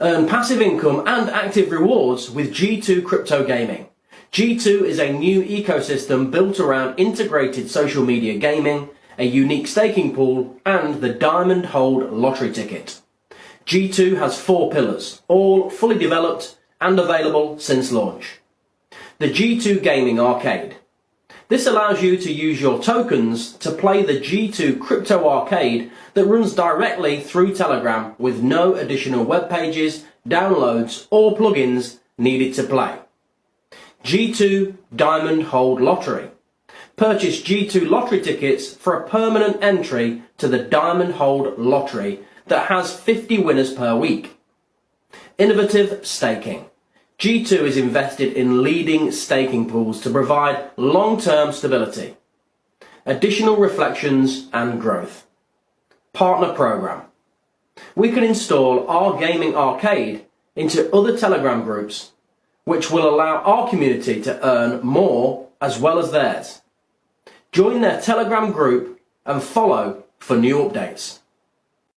Earn passive income and active rewards with G2 Crypto Gaming. G2 is a new ecosystem built around integrated social media gaming, a unique staking pool, and the Diamond Hold lottery ticket. G2 has four pillars, all fully developed and available since launch. The G2 Gaming Arcade. This allows you to use your tokens to play the G2 Crypto Arcade that runs directly through Telegram with no additional web pages, downloads or plugins needed to play. G2 Diamond Hold Lottery. Purchase G2 lottery tickets for a permanent entry to the Diamond Hold Lottery that has 50 winners per week. Innovative Staking. G2 is invested in leading staking pools to provide long-term stability, additional reflections and growth. Partner Program. We can install our gaming arcade into other Telegram groups, which will allow our community to earn more as well as theirs. Join their Telegram group and follow for new updates.